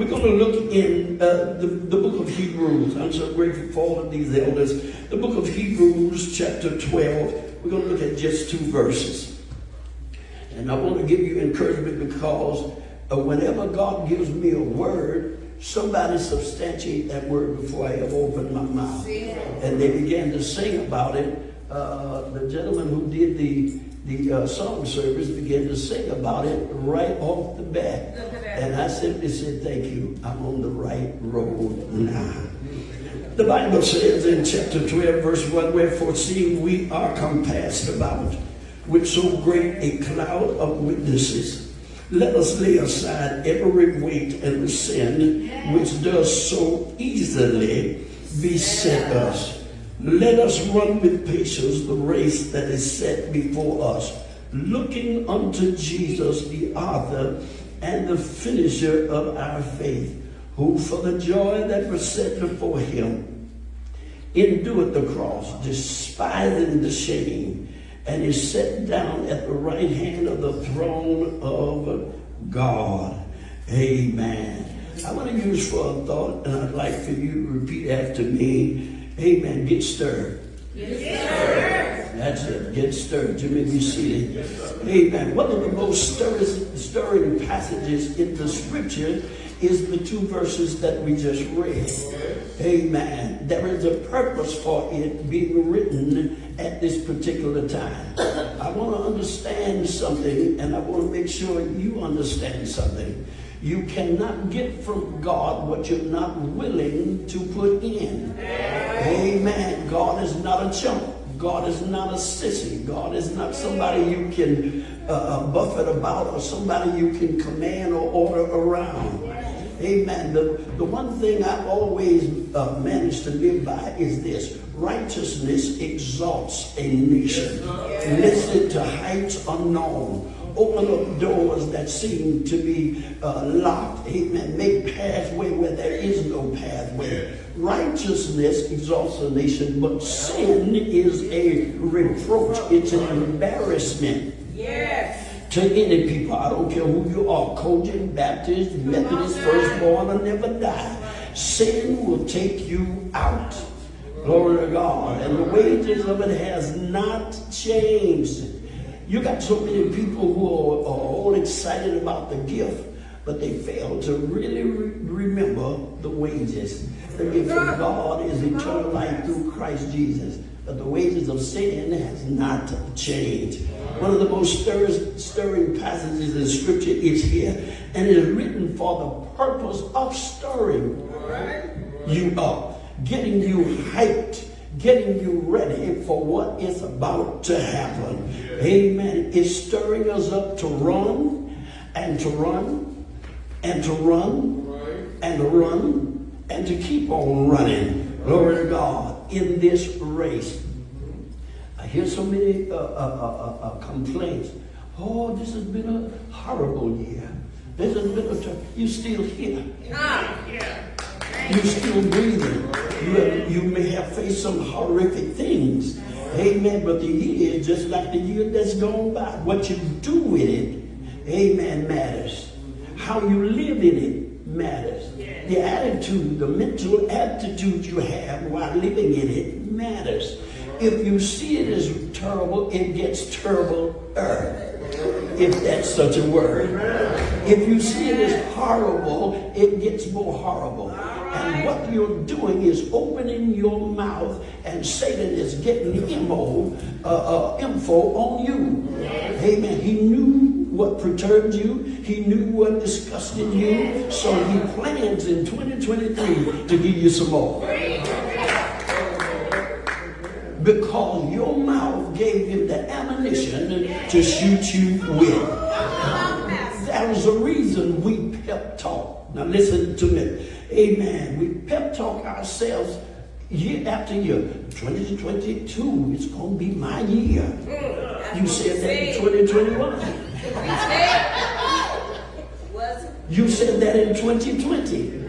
We're going to look in uh, the, the book of Hebrews. I'm so grateful for all of these elders. The book of Hebrews, chapter 12. We're going to look at just two verses. And I want to give you encouragement because uh, whenever God gives me a word, somebody substantiate that word before I ever open my mouth. And they began to sing about it. Uh, the gentleman who did the the uh, song service began to sing about it right off the bat. And I simply said, thank you. I'm on the right road now. The Bible says in chapter 12, verse 1, Wherefore seeing we are compassed about with so great a cloud of witnesses, let us lay aside every weight and sin which does so easily beset us let us run with patience the race that is set before us, looking unto Jesus, the author and the finisher of our faith, who for the joy that was set before him endured the cross, despising the shame, and is set down at the right hand of the throne of God. Amen. I want to use for a thought, and I'd like for you to repeat after me. Amen. Get stirred. Get stirred. That's it. Get stirred. You may be seated. Amen. One of the most stirring, stirring passages in the scripture is the two verses that we just read. Amen. There is a purpose for it being written at this particular time. I want to understand something, and I want to make sure you understand something. You cannot get from God what you're not willing to put in. Amen. God is not a chump. God is not a sissy. God is not somebody you can uh, uh, buffet about or somebody you can command or order around. Amen. The, the one thing I've always uh, managed to live by is this. Righteousness exalts a nation. Listen to heights unknown open up doors that seem to be uh, locked. Amen. Make pathway where there is no pathway. Righteousness exalts a nation, but sin is a reproach. It's an embarrassment. Yes. To any people, I don't care who you are, COGIC, Baptist, Methodist, firstborn, or never die. Sin will take you out. Glory to God. And the wages of it has not changed. You got so many people who are, are all excited about the gift, but they fail to really re remember the wages. The gift of God is eternal life through Christ Jesus. But the wages of sin has not changed. One of the most stirring, stirring passages in Scripture is here. And it is written for the purpose of stirring you up, getting you hyped, getting you ready for what is about to happen. Amen. It's stirring us up to run and to run and to run and to run and to keep on running. Glory to God in this race. I hear so many uh, uh, uh, uh, uh complaints. Oh, this has been a horrible year. This has been a, you still here. Ah, yeah. You're still breathing. You, you may have faced some horrific things. Amen. But the year is just like the year that's gone by. What you do with it, amen, matters. How you live in it matters. The attitude, the mental attitude you have while living in it matters. If you see it as terrible, it gets terribler if that's such a word. If you see it as horrible, it gets more horrible. And what you're doing is opening your mouth, and Satan is getting info, uh, uh, info on you. Amen. He knew what perturbed you. He knew what disgusted you. So he plans in 2023 to give you some more. Because your mouth gave him the ammunition to shoot you with. That was a reason we pep talk. Now listen to me. Amen. We pep talk ourselves year after year. 2022 is going to be my year. You said that in 2021. You said that in 2020.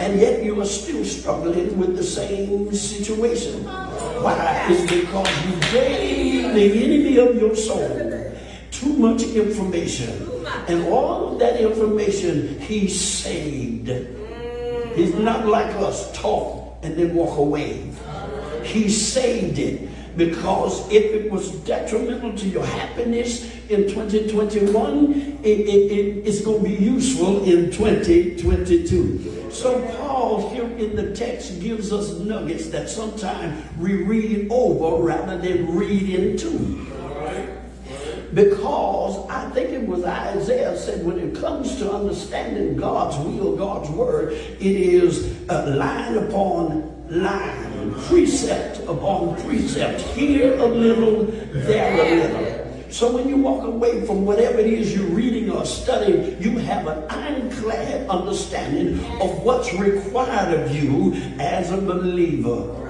And yet you are still struggling with the same situation. Why? It's because you gave the enemy of your soul too much information And all of that information he saved. He's not like us, talk and then walk away. He saved it because if it was detrimental to your happiness in 2021, it, it, it, it's going to be useful in 2022. So Paul here in the text gives us nuggets that sometimes we read over rather than read into. Because I think it was Isaiah said when it comes to understanding God's will, God's word, it is uh, line upon line, precept upon precept, here a little, there a little. So when you walk away from whatever it is you're reading or studying, you have an ironclad understanding of what's required of you as a believer.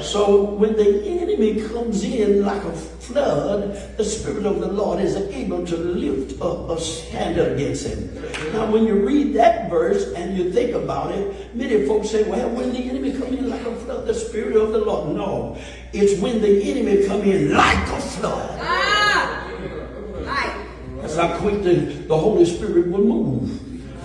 So when the enemy comes in like a flood, the Spirit of the Lord is able to lift up a standard against him. Now, when you read that verse and you think about it, many folks say, well, when the enemy come in like a flood, the Spirit of the Lord. No, it's when the enemy come in like a flood. Ah! That's how quick the, the Holy Spirit will move.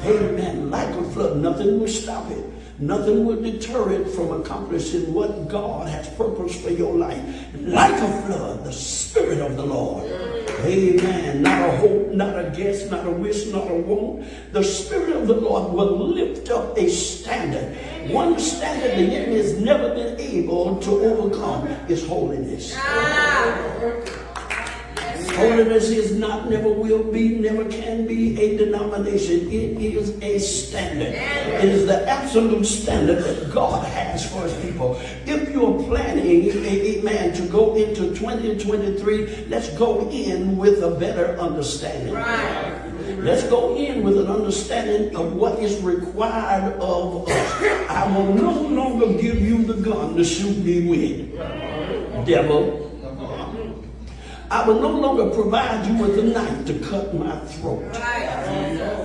Amen. Like a flood, nothing will stop it. Nothing will deter it from accomplishing what God has purposed for your life. Like a flood, the Spirit of the Lord. Amen. Not a hope, not a guess, not a wish, not a want. The Spirit of the Lord will lift up a standard. One standard the enemy has never been able to overcome is holiness. Ah. Holiness is not, never will be, never can be a denomination. It is a standard. It is the absolute standard that God has for his people. If you're planning, amen, to go into 2023, let's go in with a better understanding. Right. Let's go in with an understanding of what is required of us. I will no longer give you the gun to shoot me with. Devil, I will no longer provide you with a knife to cut my throat.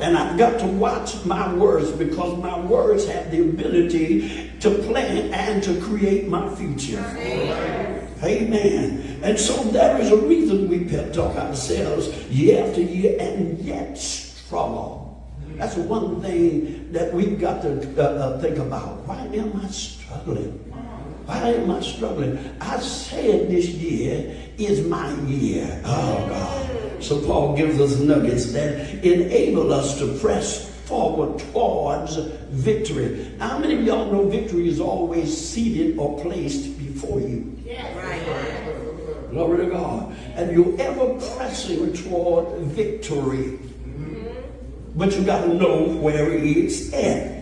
And I've got to watch my words because my words have the ability to plan and to create my future. Amen. And so there is a reason we pep talk ourselves year after year and yet struggle. That's one thing that we've got to uh, uh, think about. Why am I struggling? Why am I struggling? I said this year is my year. Oh, God. So Paul gives us nuggets that enable us to press forward towards victory. Now, how many of y'all know victory is always seated or placed before you? Yes. Right. Glory to God. And you're ever pressing toward victory. Mm-hmm. But you got to know where it's at.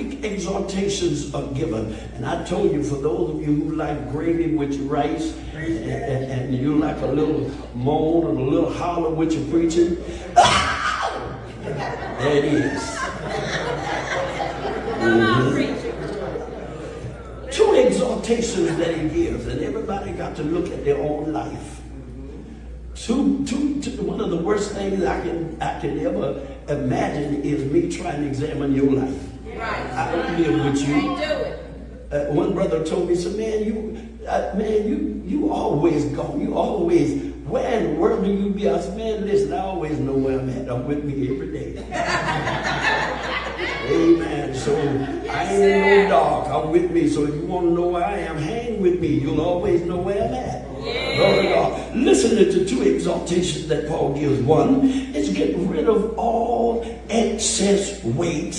Quick exhortations are given. And I told you, for those of you who like gravy with your rice, and, and, and you like a little moan and a little holler with your preaching, there it is. Mm-hmm. Two exhortations that he gives, and everybody got to look at their own life. Two, two, two, one of the worst things I can I can ever imagine is me trying to examine your life. Right. I don't live with you. Uh, one brother told me, "So man, you, uh, man, you, you always go. You always. Where in the world do you be?" I said, "Man, listen, I always know where I'm at. I'm with me every day." Amen. So I ain't in no dark. I'm with me. So if you want to know where I am, hang with me. You'll always know where I'm at. Yeah. Listen to two exaltations that Paul gives. One is get rid of all excess weight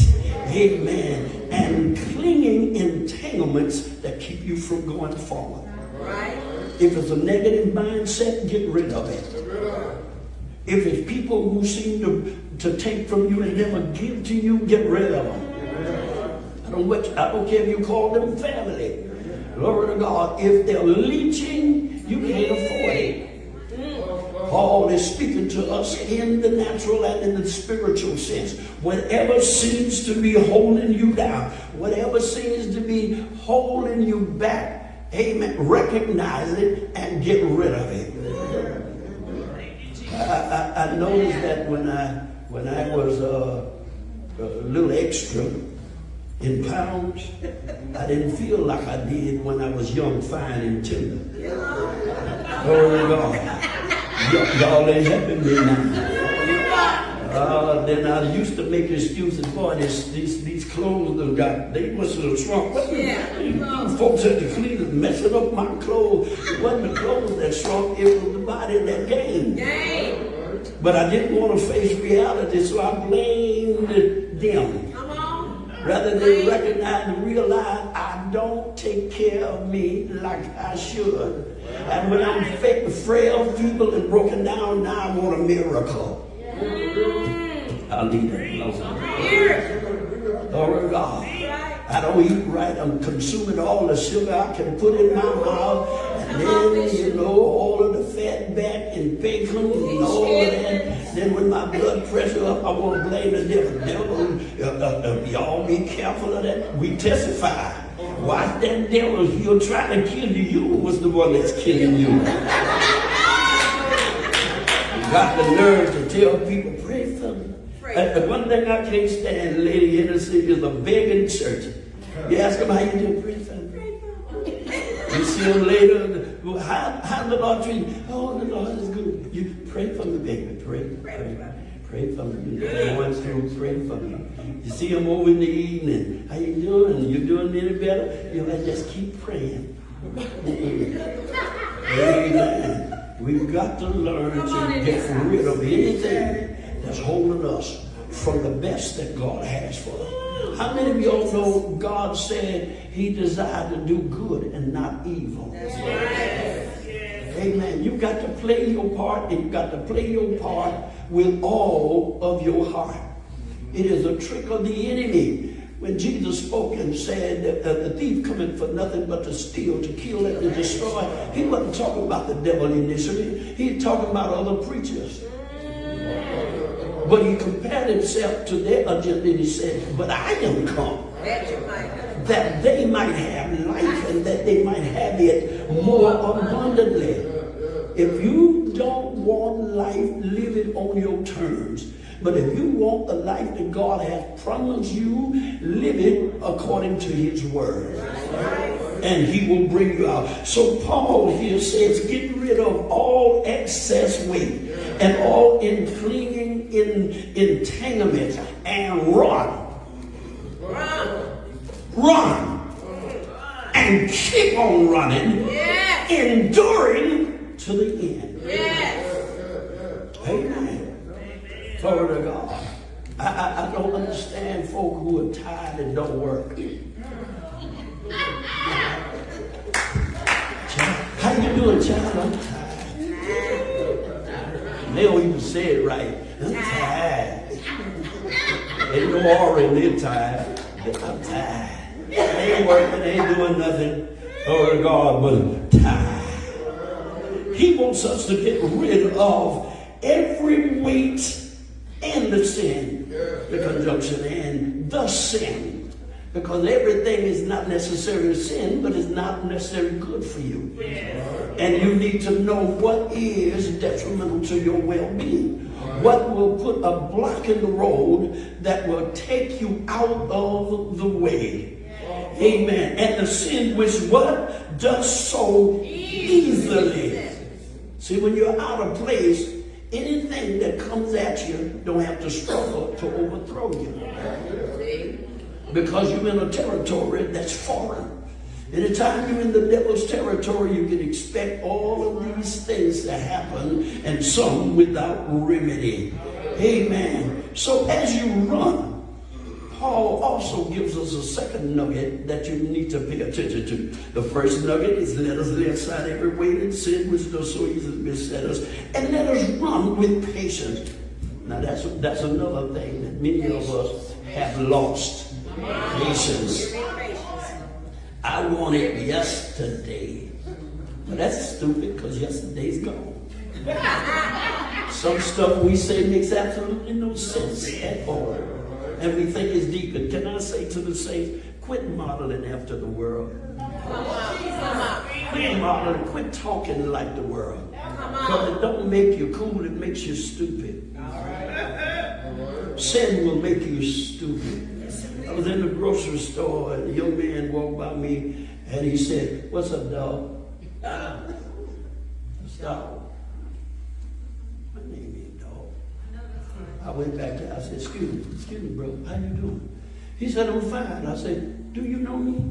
amen, and clinging entanglements that keep you from going forward. Right. If it's a negative mindset, get rid of it. If it's people who seem to, to take from you and never give to you, get rid of them. I don't, I don't care if you call them family. Glory to God. If they're leeching, you can't afford it. Paul is speaking to us in the natural and in the spiritual sense. Whatever seems to be holding you down, whatever seems to be holding you back, amen, recognize it and get rid of it. I, I, I noticed that when I when I was uh, a little extra in pounds, I didn't feel like I did when I was young, fine, and tender. Glory to God. Y'all ain't helping me now. Uh, then I used to make excuses, for this, these, these clothes that got, they must have shrunk. What Yeah. you folks at the cleaners messing up my clothes. It wasn't the clothes that shrunk, it was the body that gained. But I didn't want to face reality, so I blamed them. Rather than recognize and realize I don't take care of me like I should. And when I'm fake, frail, feeble, and broken down, now I want a miracle. I'll leave it alone. Glory to God. I don't eat right. I'm consuming all the sugar I can put in my mouth. Then, you know, all of the fat back and bacon and all of that. Then when my blood pressure up, I want to blame the devil. Devil, uh, uh, uh, y'all be careful of that. We testify. Watch that devil. He'll try to kill you. You was the one that's killing you. you Got the nerve to tell people, pray for me. And the one thing I can't stand, Lady Hennessy, is a begging church. You ask them how you do, pray for me. You see them later, how, how the Lord treat you? Oh, the Lord is good. You pray for me, baby. Pray, pray, pray for me. You're going through, pray for me. You see them over in the evening. How you doing? You doing any better? You know, just keep praying. Amen. We've got to learn to get rid of anything that's holding us from the best that God has for us. How many of y'all know God said He desired to do good and not evil? Amen. You've got to play your part, and you've got to play your part with all of your heart. It is a trick of the enemy. When Jesus spoke and said that the thief coming for nothing but to steal, to kill, and to destroy, he wasn't talking about the devil initially. He was talking about other preachers. But he compared himself to their agenda and he said, But I am come That they might have life and that they might have it more abundantly. If you don't want life, live it on your terms. But if you want the life that God has promised you, live it according to His word. And He will bring you out. So Paul here says, get rid of all excess weight and all clinging in entanglement and run. Run. And keep on running, Yes. enduring to the end. Yes. Amen. Glory to God. I, I, I don't understand folk who are tired and don't work. How you doing, child? I'm tired. They don't even say it right. I'm tired. Ain't no aura in their tired. I'm tired. They ain't working, they ain't doing nothing. To God, I'm tired. He wants us to get rid of every weight and the sin, the conjunction and the sin. Because everything is not necessarily sin, but it's not necessarily good for you. And you need to know what is detrimental to your well-being. What will put a block in the road that will take you out of the way. Amen. And the sin which what? Does so easily. See, when you're out of place, anything that comes at you don't have to struggle to overthrow you. Because you're in a territory that's foreign. Anytime you're in the devil's territory, you can expect all of these things to happen and some without remedy. Amen. So as you run, Paul also gives us a second nugget that you need to pay attention to. The first nugget is let us lay aside every weight and sin which does so easily beset us, and let us run with patience. Now that's that's another thing that many of us have lost. Patience. I want it yesterday. But that's stupid because yesterday's gone. Some stuff we say makes absolutely no sense at all. And is think it's deep. And can I say to the saints, quit modeling after the world. Quit modeling, quit talking like the world. Because it don't make you cool, it makes you stupid. Sin will make you stupid. I was in the grocery store and a young man walked by me and he said, What's up, dog? Stop. My name ain't dog. I went back there. I said, excuse me, excuse me, bro, how you doing? He said, I'm fine. I said, do you know me?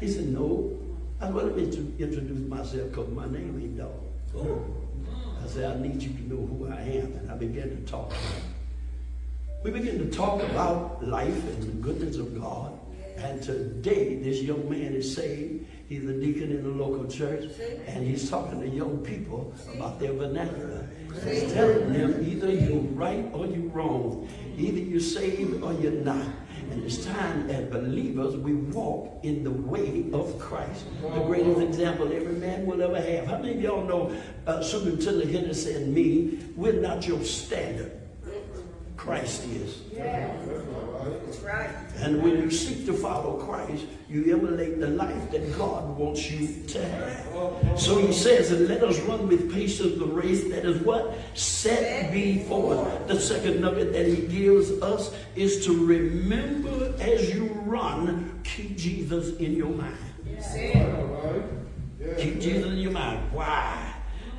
He said, no. I said, well, let me introduce myself because my name ain't dog. Oh. I said, I need you to know who I am. And I began to talk to him. We began to talk about life and the goodness of God. And today, this young man is saved. He's a deacon in the local church, and he's talking to young people about their vernacular. He's telling them either you're right or you're wrong. Either you're saved or you're not. And it's time as believers we walk in the way of Christ. The greatest example every man will ever have. How many of y'all know uh, Superintendent Henderson and me, we're not your standard. Christ is. That's right. And when you seek to follow Christ, you emulate the life that God wants you to have. So he says, and let us run with patience the race that is what? Set before. us." The second nugget that he gives us is to remember as you run, keep Jesus in your mind. Keep Jesus in your mind. Why?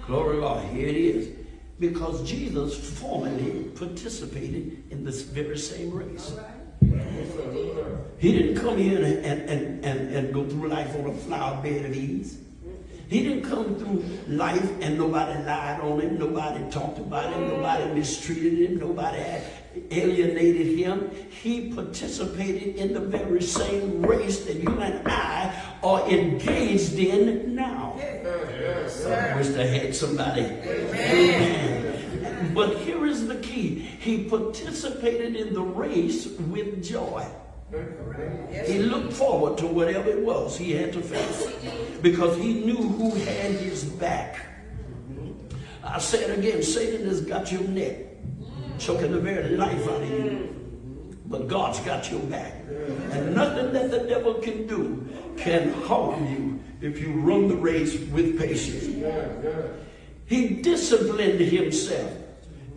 Glory to God. Here it is. Because Jesus formerly participated in this very same race. He didn't come and, and, and, and, and go through life on a flower bed of ease. He didn't come through life and nobody lied on him, nobody talked about him, nobody mistreated him, nobody alienated him. He participated in the very same race that you and I are engaged in now. I wish I had somebody. Amen. But here is the key. He participated in the race with joy. He looked forward to whatever it was he had to face because he knew who had his back. I say it again Satan has got your neck, choking the very life out of you. But God's got your back. And nothing that the devil can do can harm you if you run the race with patience. He disciplined himself.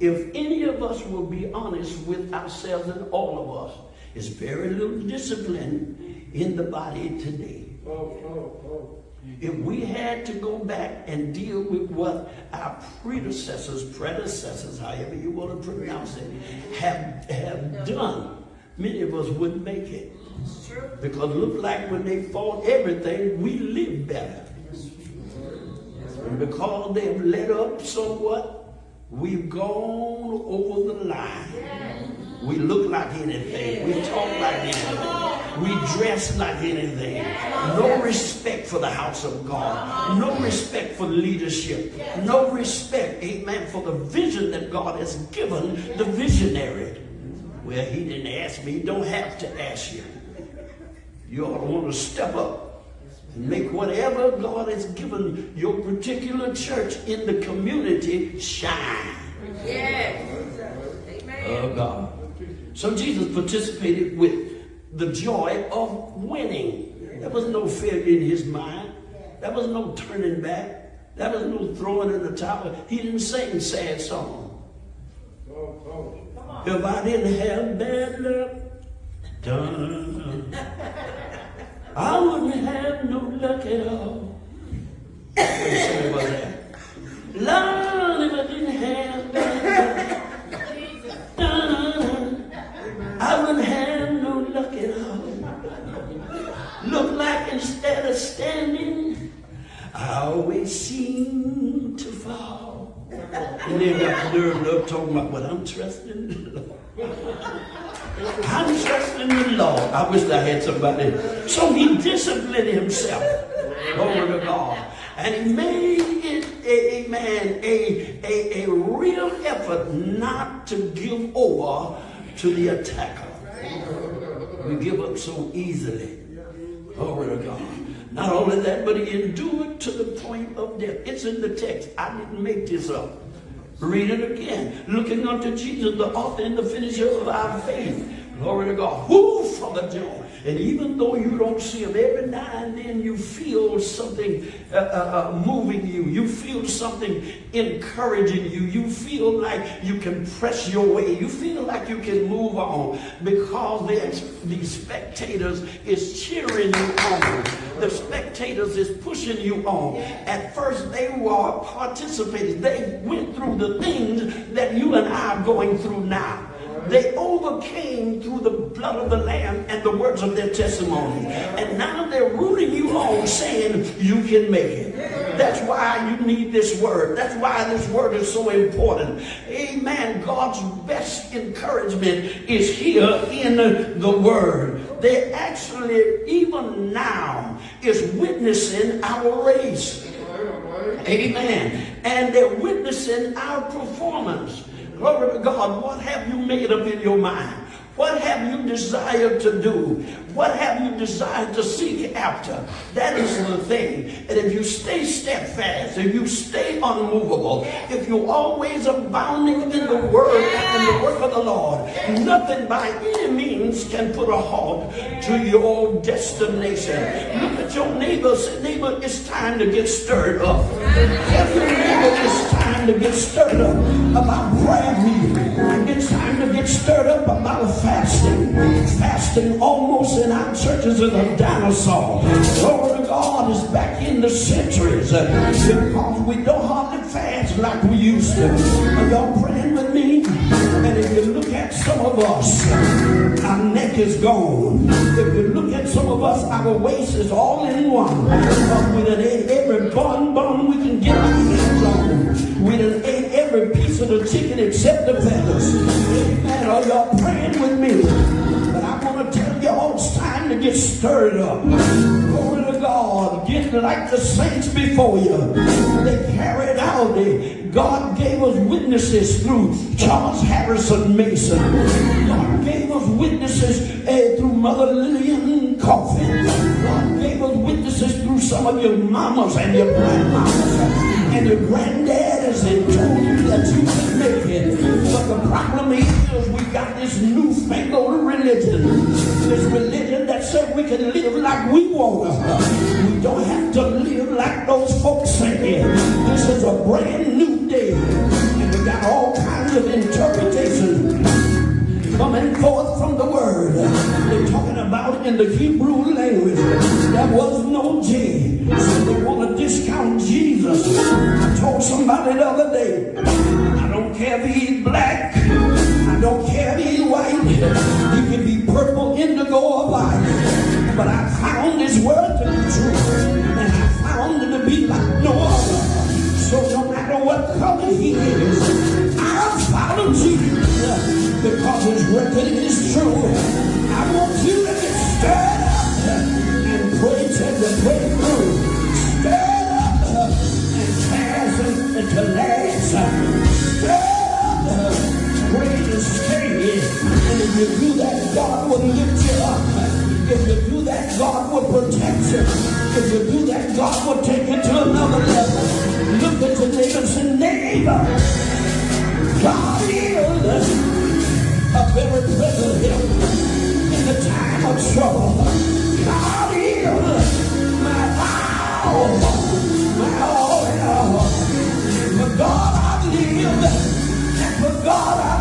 If any of us will be honest with ourselves and all of us, there's very little discipline in the body today. If we had to go back and deal with what our predecessors, predecessors, however you want to pronounce it, have, have done, many of us wouldn't make it. Because it looked like when they fought everything, we lived better. And because they've let up somewhat, we've gone over the line. We look like anything. We talk like anything. We dress like anything. No respect for the house of God. No uh-huh. respect for leadership. No respect, amen, for the vision that God has given the visionary. Well, he didn't ask me. He don't have to ask you. You ought to want to step up and make whatever God has given your particular church in the community shine. Yes. Amen. Oh God. So Jesus participated with the joy of winning. There was no failure in his mind. There was no turning back. There was no throwing in the towel. He didn't sing a sad songs. If I didn't have bad luck, dun, I wouldn't have no luck at all. Song was that? Lord, if I didn't have bad luck, dun, I wouldn't have no luck at all. Look like instead of standing, I always seem to fall. And then got nerve up talking about what I'm trusting the Lord. I'm trusting the Lord. I wish I had somebody. So he disciplined himself. Glory to God. And he made it, a, man, a, a, a real effort not to give over to the attacker. We give up so easily. Glory to God. Not only that, but he endured to the point of death. It's in the text. I didn't make this up. Read it again. Looking unto Jesus, the author and the finisher of our faith. Glory to God. Who from the joy And even though you don't see them, every now and then you feel something uh, uh, uh, moving you. You feel something encouraging you. You feel like you can press your way. You feel like you can move on because the spectators is cheering you on. The spectators is pushing you on. At first, they were participating. They went through the things that you and I are going through now. They overcame through the blood of the Lamb and the words of their testimony. And now they're rooting you on saying you can make it. That's why you need this word. That's why this word is so important. Amen. God's best encouragement is here in the word. They actually, even now, is witnessing our race. Amen. And they're witnessing our performance. Glory to God. What have you made up in your mind? What have you desired to do? What have you desired to seek after? That is the thing. And if you stay steadfast, if you stay unmovable, if you're always abounding in the word and the work of the Lord, nothing by any means can put a halt to your destination. Look at your neighbor. Say, neighbor, it's time to get stirred up. Your neighbor it's time to get stirred up about prayer meeting. It's time to get stirred up about fasting. Fasting almost in our churches is a dinosaur. Glory to God is back in the centuries because we don't hardly fast like we used to. Are y'all praying with me? And if you look at some of us, our neck is gone. If you look at some of us, our waist is all in one. Uh, with every bun bun we can get. We done ate every piece of the chicken except the feathers. Amen. Are y'all praying with me? But I want to tell y'all it's time to get stirred up. Glory to God. Get like the saints before you. They carried out. God gave us witnesses through Charles Harrison Mason. God gave us witnesses uh, through Mother Lillian Coffey. God gave us witnesses through some of your mamas and your grandmamas and your granddaddies and told you that you could make it. But the problem is we got this newfangled religion. This religion that said we can live like we want. We don't have to live like those folks say. This is a brand new day. And we got all kinds of interpretations coming forth from the word. They're talking about in the Hebrew language. There was no J. So discount Jesus. I told somebody the other day, I don't care if he's black. I don't care if he's white. He can be purple, indigo, or white. But I found this word to be true. And I found it to be like no other. So no matter what color he is, I'll follow Jesus because his record is true. I want you to get stirred up and pray to the breakthrough. To last. Stirred up, pray to. And if you do that, God will lift you up. If you do that, God will protect you. If you do that, God will take you to another level. Look at your neighbor and say, neighbor, God is a very present help in the time of trouble. God is my all, God I and for God I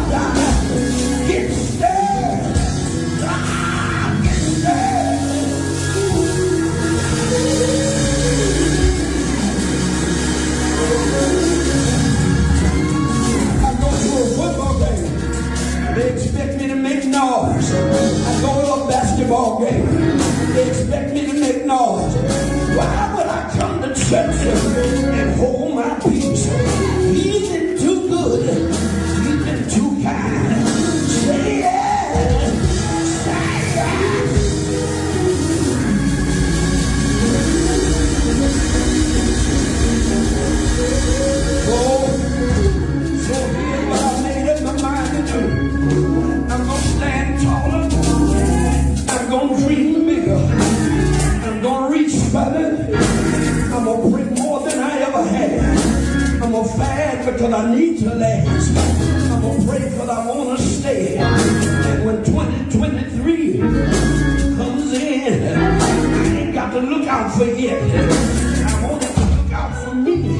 look out. I want him to look out for me.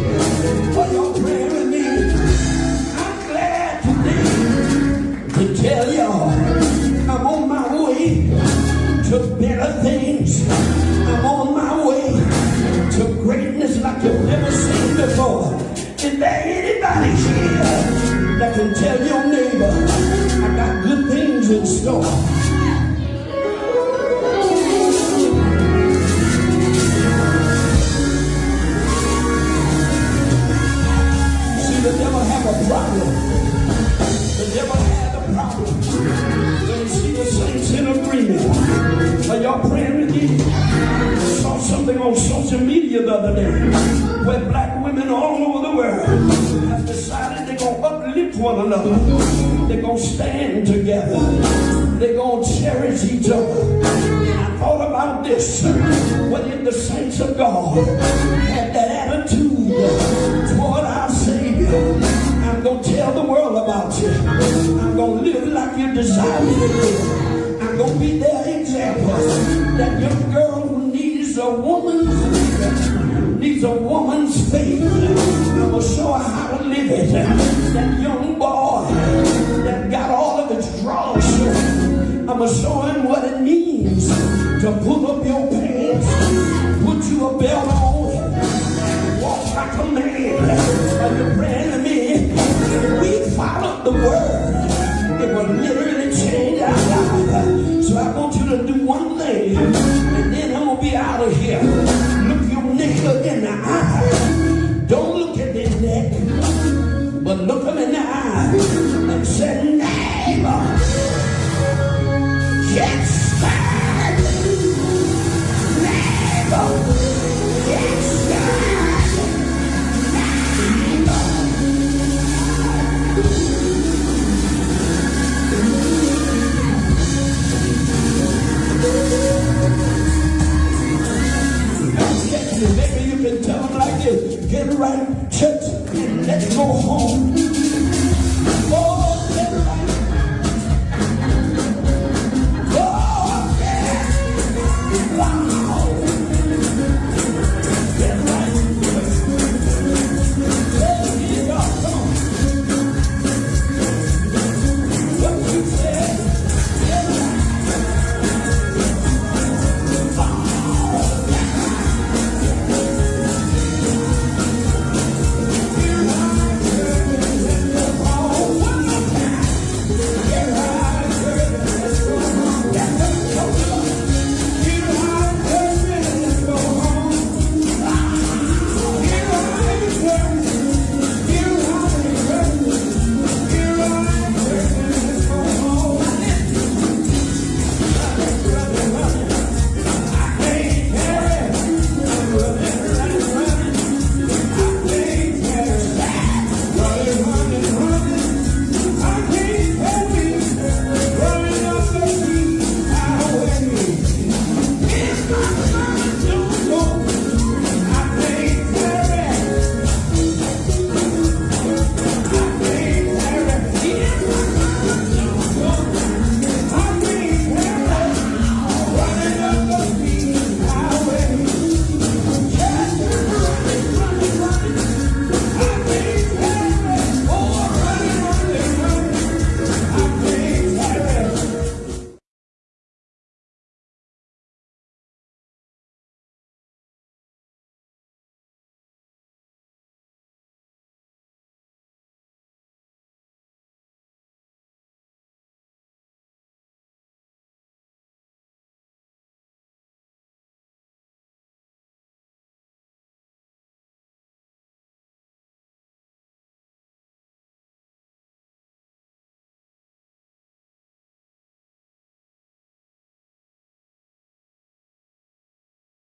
Are y'all praying with me? I'm glad today to tell y'all I'm on my way to better things. I'm on my way to greatness like you've never seen before. Is there anybody here that can tell your neighbor I got good things in store? Decided they're going to uplift one another. They're going to stand together. They're going to cherish each other. I thought about this. What if the saints of God had that attitude toward our Savior? I'm going to tell the world about you. I'm going to live like you desire me to live. I'm going to be their example. That young girl who needs a woman's needs a woman's faith. Going to show her how to live it. That young boy that got all of drawers showing. I'm going to show him what it means to pull up your pants, put you a belt on, and walk like a man. Are you praying to me? If we followed the word, it would literally change our life. So I want you to do one thing, and then I'm gonna be out of here.